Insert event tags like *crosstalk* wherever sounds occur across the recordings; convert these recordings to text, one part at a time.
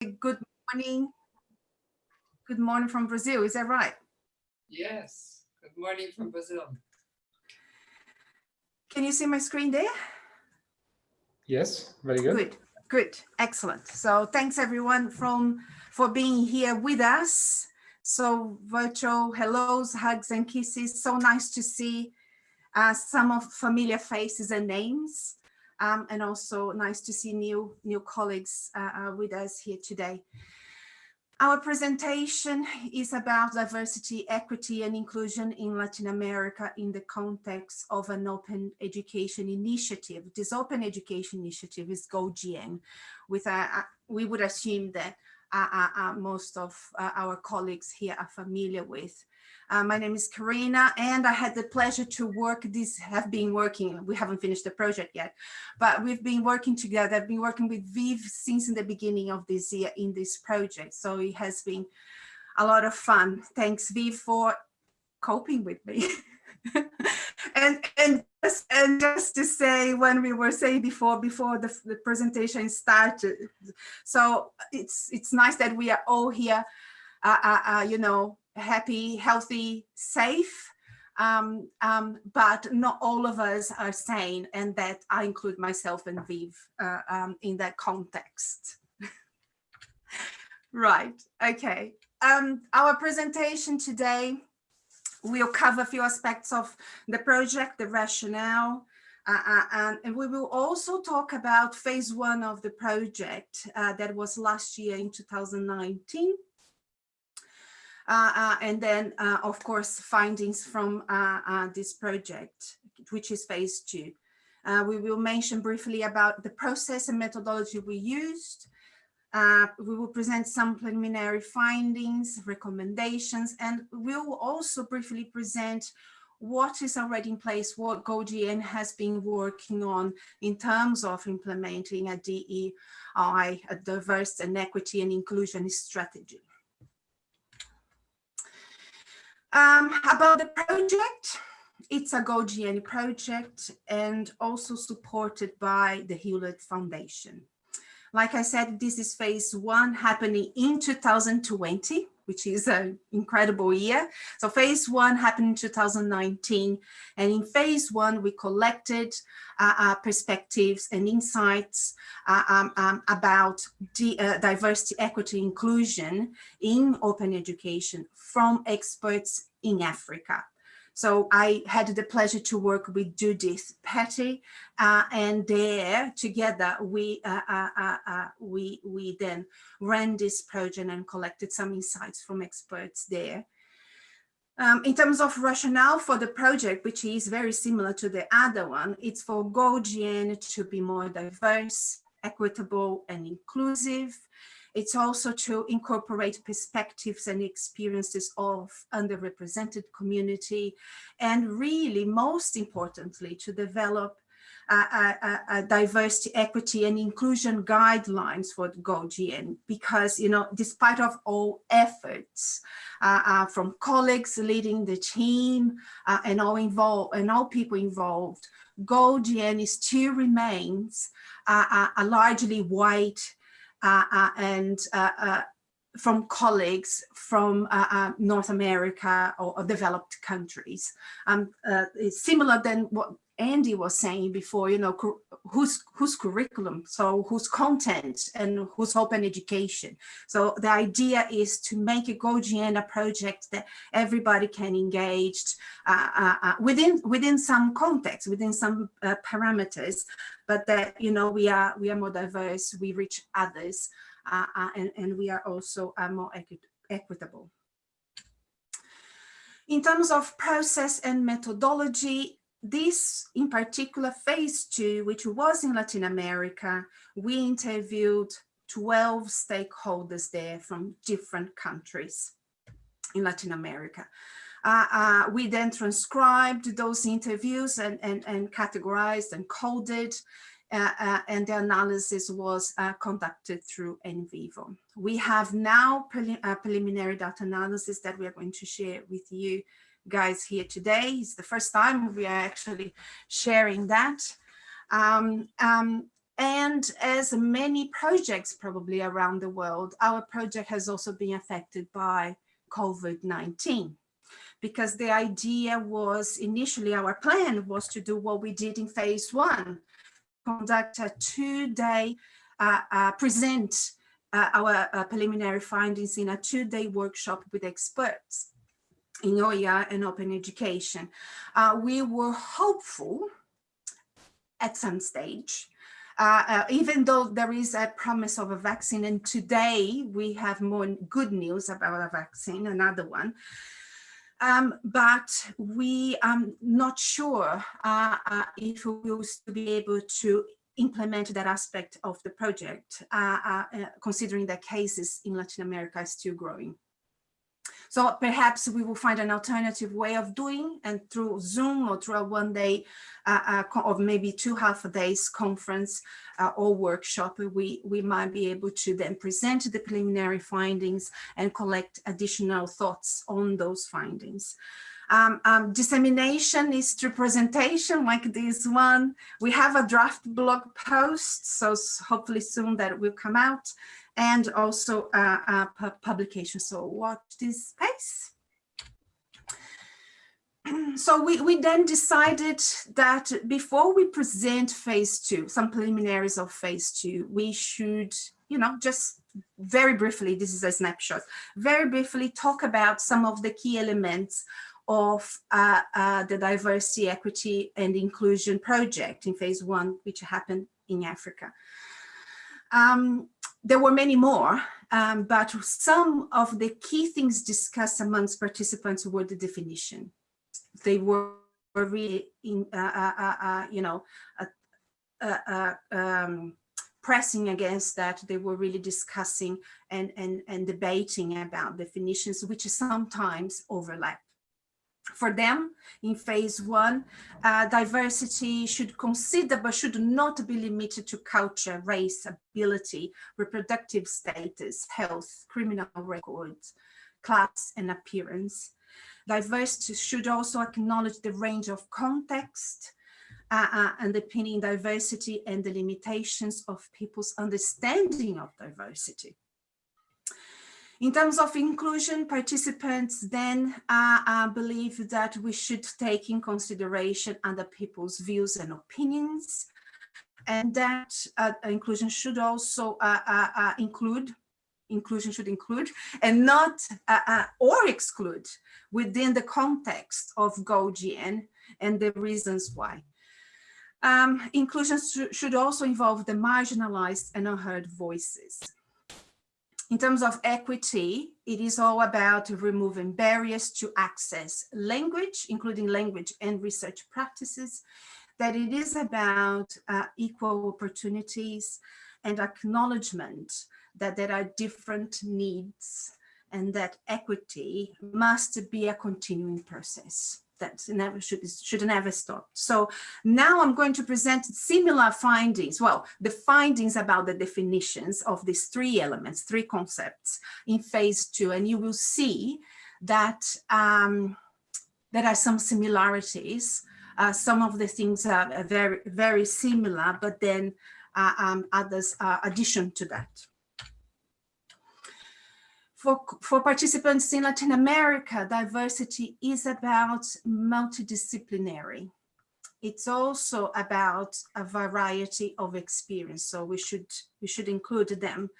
Good morning. Good morning from Brazil. Is that right? Yes. Good morning from Brazil. Can you see my screen there? Yes, very good. Good, good, excellent. So thanks everyone from for being here with us. So virtual hellos, hugs and kisses. So nice to see uh, some of familiar faces and names. Um, and also nice to see new, new colleagues uh, uh, with us here today. Our presentation is about diversity, equity and inclusion in Latin America in the context of an open education initiative. This open education initiative is GoGN, with a, a, we would assume that uh, uh, uh most of uh, our colleagues here are familiar with. Uh, my name is Karina, and I had the pleasure to work this, have been working, we haven't finished the project yet, but we've been working together. I've been working with Viv since in the beginning of this year in this project. So it has been a lot of fun. Thanks Viv for coping with me. *laughs* and and just, and just to say when we were saying before before the, the presentation started so it's it's nice that we are all here uh, uh, uh, you know happy, healthy, safe, um, um, but not all of us are sane and that I include myself and Viv uh, um, in that context. *laughs* right, okay. Um, our presentation today will cover a few aspects of the project, the rationale, uh, uh, and, and, we will also talk about phase one of the project uh, that was last year in 2019 uh, uh, and then, uh, of course, findings from this project, which is phase two. we will mention briefly about the process and methodology we used. Uh, we will present some preliminary findings, recommendations, and we'll also briefly present what is already in place, what GoGN has been working on in terms of implementing a DEI, a diverse and equity and inclusion strategy. Um, about the project, it's a GoGN project and also supported by the Hewlett Foundation. Like I said, this is phase one happening in 2020, which is an incredible year. So phase one happened in 2019. And in phase one, we collected uh, uh, perspectives and insights uh, um, um, about uh, diversity, equity, inclusion in open education from experts in Africa. So I had the pleasure to work with Judith Pete, uh, and there together we uh, uh, uh, uh, we we then ran this project and collected some insights from experts there. Um, in terms of rationale for the project, which is very similar to the other one, it's for GoGN to be more diverse, equitable, and inclusive. It's also to incorporate perspectives and experiences of underrepresented community, and really, most importantly, to develop a, diversity, equity, and inclusion guidelines for GoGN because, you know, despite of all efforts uh, uh, from colleagues leading the team uh, and all involved and all people involved, GoGN still remains a largely white Uh, uh, and uh, uh, from colleagues from North America or, or developed countries. Um, it's similar than what Andy was saying before, you know, whose whose curriculum, so whose content and whose open education. So the idea is to make a GoGN a project that everybody can engage uh, uh, uh, within within some context, within some uh, parameters, but that you know we are we are more diverse, we reach others, uh, uh, and and we are also more equi equitable. In terms of process and methodology, this in particular phase two, which was in Latin America, we interviewed 12 stakeholders there from different countries in Latin America. Uh, uh, we then transcribed those interviews and, and, and categorized and coded, uh, uh and the analysis was uh, conducted through NVivo. We have now prelim uh, preliminary data analysis that we are going to share with you guys here today. It's the first time we are actually sharing that. Um, um, And as many projects probably around the world, our project has also been affected by COVID-19 because the idea was initially our plan was to do what we did in phase one, conduct a two-day, uh, uh, present uh, our uh, preliminary findings in a two-day workshop with experts in OER and open education. Uh, we were hopeful at some stage uh, uh, even though there is a promise of a vaccine, and today we have more good news about a vaccine, another one, um, but we are not sure uh, uh, if we will be able to implement that aspect of the project, uh, considering that cases in Latin America are still growing. So perhaps we will find an alternative way of doing and through Zoom or through a one day uh, uh, or maybe two half a days conference uh, or workshop, we, we might be able to then present the preliminary findings and collect additional thoughts on those findings. Um, um, dissemination is through presentation like this one. We have a draft blog post, so hopefully soon that will come out and also a, publication. So watch this space. *clears throat* So we, we then decided that before we present phase two, some preliminaries of phase two, we should, you know, just very briefly, this is a snapshot, very briefly talk about some of the key elements of uh, uh, the diversity, equity and inclusion project in phase one, which happened in Africa. Um, there were many more, um, but some of the key things discussed amongst participants were the definition. They were really, in, uh, uh, uh, uh you know, um, pressing against that. They were really discussing and, and, and debating about definitions, which sometimes overlap. For them, in phase one, uh, diversity should consider but should not be limited to culture, race, ability, reproductive status, health, criminal records, class, and appearance. Diversity should also acknowledge the range of context uh, uh, underpinning diversity and the limitations of people's understanding of diversity. In terms of inclusion, participants then uh, uh, believe that we should take in consideration other people's views and opinions, and that uh, inclusion should also uh, uh, uh, include, inclusion should include, and not or exclude within the context of GoGN and the reasons why. Um, inclusion should also involve the marginalized and unheard voices. In terms of equity, it is all about removing barriers to access language, including language and research practices, that it is about uh, equal opportunities and acknowledgement that there are different needs and that equity must be a continuing process that never should should never stop. So now I'm going to present similar findings. Well, the findings about the definitions of these three elements, three concepts in phase two, and you will see that um, there are some similarities. Uh, some of the things are very very similar, but then uh, um, others are addition to that for, for participants in Latin America, diversity is about multidisciplinary. It's also about a variety of experience, so we should we should include them.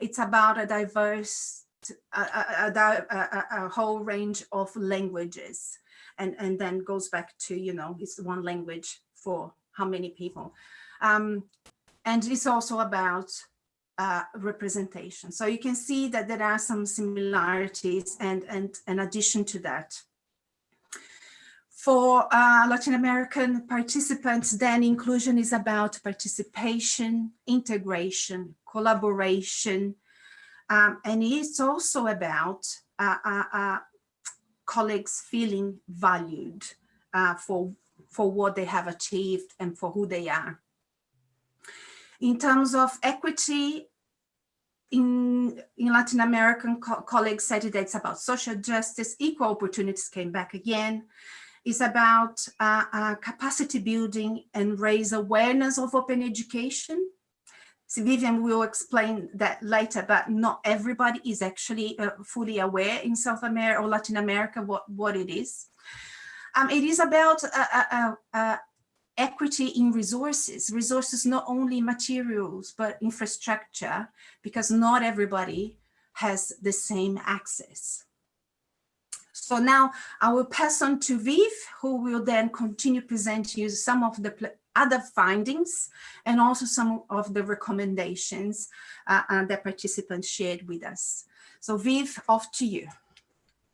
It's about a diverse, a, a, a, a whole range of languages, and and then goes back to you know it's one language for how many people, um, and it's also about uh, representation. So you can see that there are some similarities and, and in addition to that. For uh, Latin American participants, then inclusion is about participation, integration, collaboration, um, and it's also about uh, uh, uh colleagues feeling valued for, for what they have achieved and for who they are. In terms of equity, in, in Latin American co colleagues said that it's about social justice, equal opportunities came back again. is about uh, uh, capacity building and raise awareness of open education. So Vivian will explain that later, but not everybody is actually uh, fully aware in South America or Latin America what, what it is. Um, it is about uh, uh, equity in resources, resources not only materials, but infrastructure, because not everybody has the same access. So now I will pass on to Viv, who will then continue presenting you some of the other findings and also some of the recommendations uh, uh, that participants shared with us. So Viv, off to you.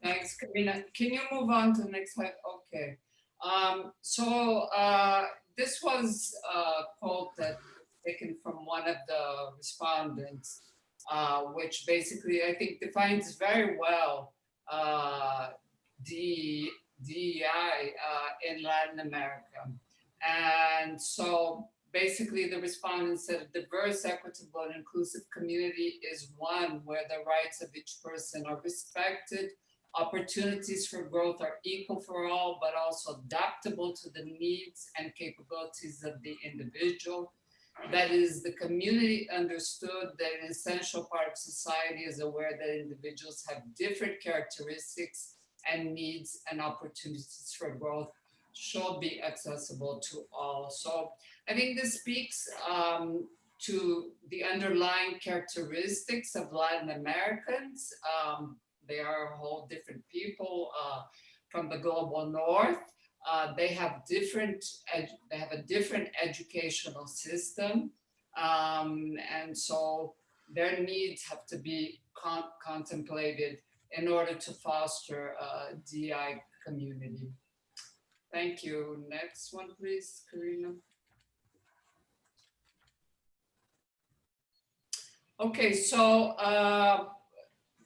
Thanks, Karina. Can you move on to the next slide? Okay. Um, so uh, this was a quote that taken from one of the respondents, uh, which basically I think defines very well uh, the DEI uh, in Latin America. And so basically the respondent said a diverse, equitable, and inclusive community is one where the rights of each person are respected, opportunities for growth are equal for all, but also adaptable to the needs and capabilities of the individual. That is, the community understood that an essential part of society is aware that individuals have different characteristics and needs and opportunities for growth should be accessible to all. So I think this speaks um, to the underlying characteristics of Latin Americans. Um, they are a whole different people uh, from the global north. Uh, they have different, they have a different educational system. Um, and so their needs have to be con contemplated in order to foster a DI community. Thank you. Next one, please, Karina. Okay, so uh,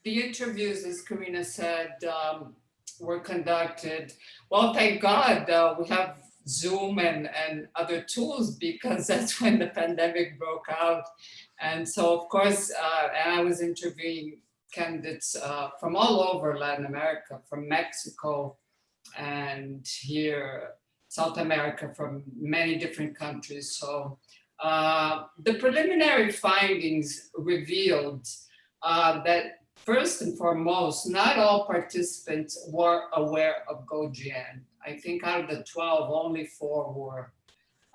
the interviews, as Karina said, um, were conducted. Well, thank God uh, we have Zoom and, and other tools because *laughs* that's when the pandemic broke out. And so, of course, uh, and I was interviewing candidates uh, from all over Latin America, from Mexico and here, South America, from many different countries. So uh, the preliminary findings revealed uh, that first and foremost, not all participants were aware of GoGN. I think out of the 12, only four were.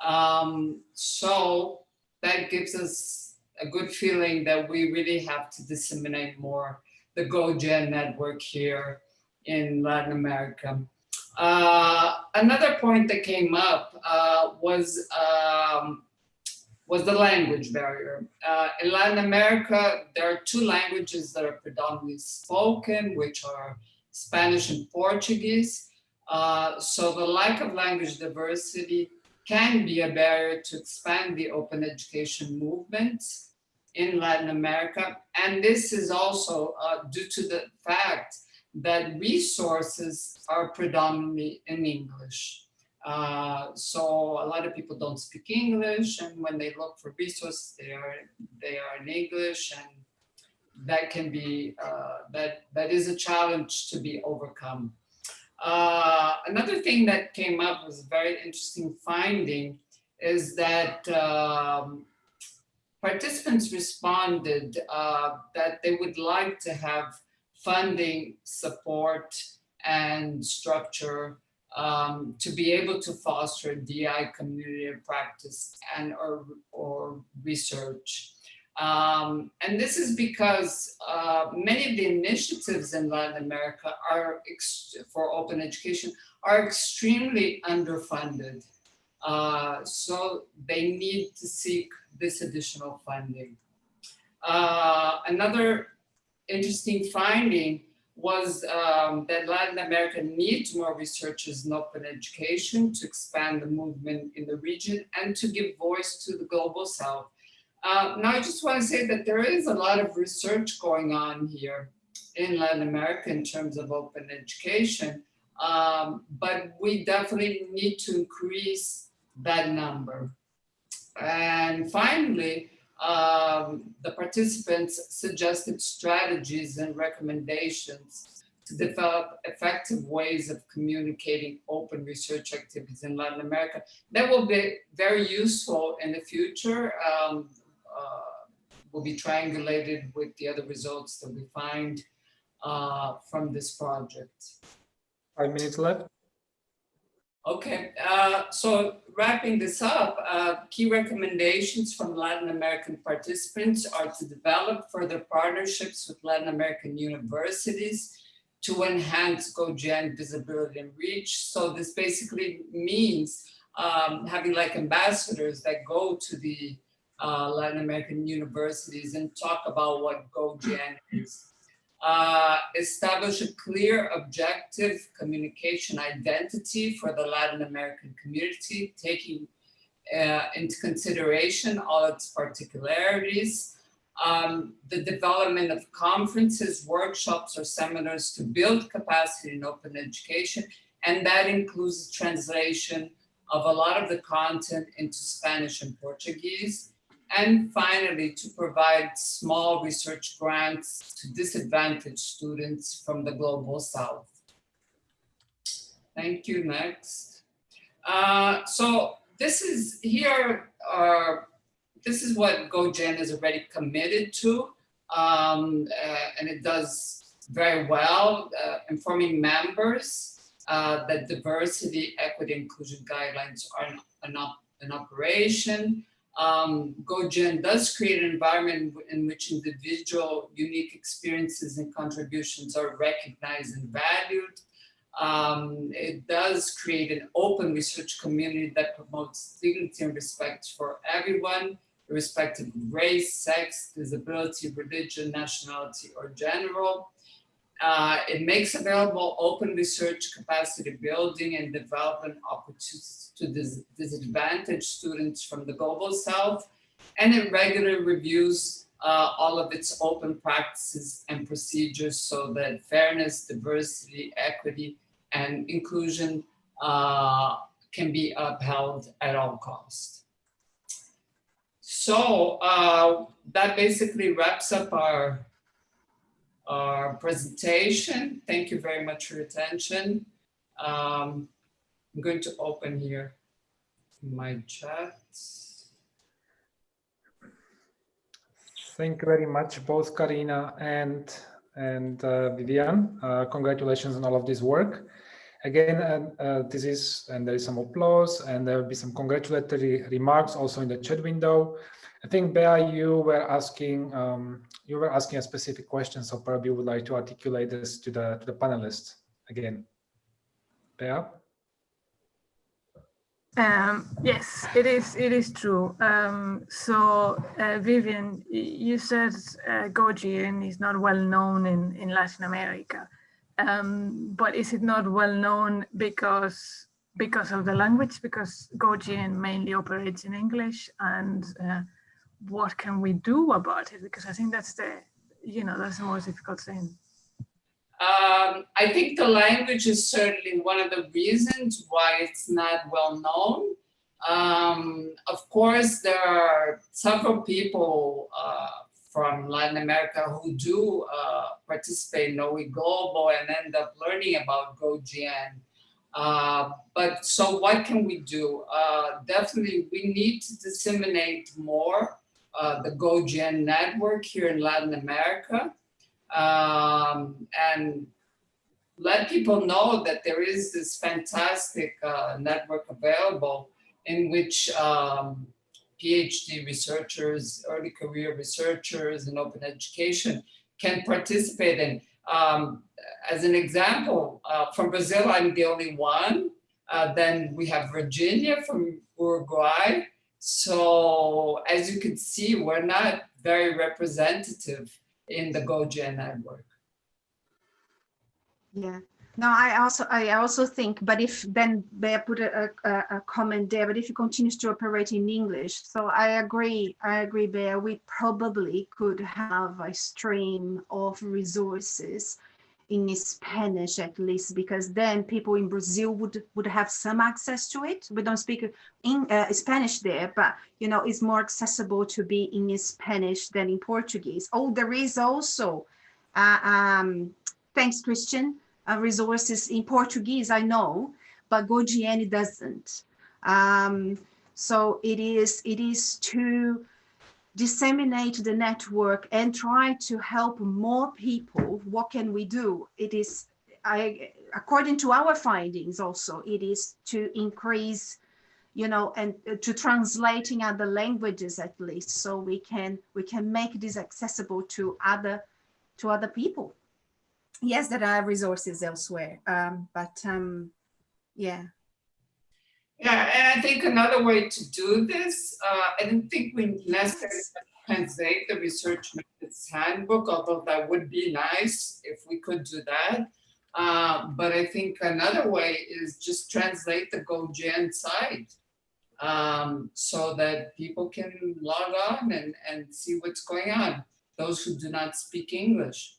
Um, so that gives us a good feeling that we really have to disseminate more the GoGN network here in Latin America. Uh, another point that came up uh, was um, was the language barrier. Uh, in Latin America, there are two languages that are predominantly spoken, which are Spanish and Portuguese. Uh, so the lack of language diversity can be a barrier to expand the open education movement in Latin America. And this is also uh, due to the fact that resources are predominantly in English. Uh, so a lot of people don't speak English and when they look for resources, they are, they are in English and that can be, uh, that, that is a challenge to be overcome. Uh, another thing that came up was a very interesting finding is that um, participants responded uh, that they would like to have funding, support, and structure um, to be able to foster DI community of practice and or, or research. Um, and this is because uh, many of the initiatives in Latin America are for open education are extremely underfunded. Uh, so they need to seek this additional funding. Uh, another interesting finding was um, that Latin America needs more researchers in open education to expand the movement in the region and to give voice to the global south. Uh, now, I just want to say that there is a lot of research going on here in Latin America in terms of open education, um, but we definitely need to increase that number. And finally, um, the participants suggested strategies and recommendations to develop effective ways of communicating open research activities in Latin America. That will be very useful in the future. Um, uh, will be triangulated with the other results that we find uh, from this project. Five minutes left. Okay, uh, so wrapping this up, uh, key recommendations from Latin American participants are to develop further partnerships with Latin American universities to enhance GoGN visibility and reach. So this basically means um, having like ambassadors that go to the uh, Latin American universities and talk about what GoGN is. Uh, establish a clear objective communication identity for the Latin American community, taking uh, into consideration all its particularities, um, the development of conferences, workshops, or seminars to build capacity in open education, and that includes translation of a lot of the content into Spanish and Portuguese, and finally, to provide small research grants to disadvantaged students from the Global South. Thank you, next. Uh, so this is here, this is what GoGN is already committed to, um, uh, and it does very well, uh, informing members uh, that diversity, equity, inclusion guidelines are an, an, op an operation, um, GoGN does create an environment in which individual unique experiences and contributions are recognized and valued. Um, it does create an open research community that promotes dignity and respect for everyone, irrespective of race, sex, disability, religion, nationality, or general. Uh, it makes available open research capacity building and development opportunities to dis disadvantaged students from the global south. And it regularly reviews uh, all of its open practices and procedures so that fairness, diversity, equity, and inclusion uh, can be upheld at all costs. So uh, that basically wraps up our our presentation. Thank you very much for your attention. Um, I'm going to open here my chat. Thank you very much, both Karina and and uh, Vivian. Uh, congratulations on all of this work. Again, uh, this is, and there is some applause, and there will be some congratulatory remarks also in the chat window. I think, Bea, you were asking um, you were asking a specific question, so probably you would like to articulate this to the to the panelists again. Bea? Um, yes, it is. It is true. Um, so, uh, Vivian, you said uh, is not well known in in Latin America, um, but is it not well known because because of the language? Because GoGN mainly operates in English, and uh, what can we do about it? Because I think that's the, you know, that's the most difficult thing. Um, I think the language is certainly one of the reasons why it's not well known. Um, of course, there are several people uh, from Latin America who do uh, participate in OE Global and end up learning about GoGN. Uh, but so what can we do? Uh, definitely, we need to disseminate more uh, the GoGN network here in Latin America um, and let people know that there is this fantastic uh, network available in which um, PhD researchers, early career researchers in open education can participate in. Um, as an example, uh, from Brazil, I'm the only one. Uh, then we have Virginia from Uruguay, so as you can see, we're not very representative in the GoGN network. Yeah. No, I also I also think, but if then they put a, a, a, comment there, but if it continues to operate in English, so I agree, I agree, Bea, we probably could have a stream of resources in Spanish at least, because then people in Brazil would would have some access to it. We don't speak in uh, Spanish there, but you know it's more accessible to be in Spanish than in Portuguese. Oh, there is also uh, um, thanks, Christian, uh, resources in Portuguese, I know, but GoGN doesn't. Um, so it is, it is to disseminate the network and try to help more people. What can we do? It is, I, according to our findings also, it is to increase you know, and uh, to translating other languages at least, so we can we can make this accessible to other to other people. Yes, there are resources elsewhere, um, but um, yeah. Yeah, and I think another way to do this, uh, I don't think we necessarily translate the research methods handbook, although that would be nice if we could do that. Uh, but I think another way is just translate the GoGN site um, so that people can log on and, and see what's going on, those who do not speak English.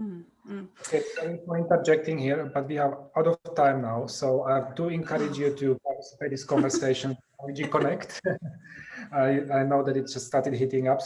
Mm, mm. Okay, sorry for interjecting here, but we are out of time now. So I do encourage you to participate this conversation on Connect. *laughs* I, I know that it just started heating up, so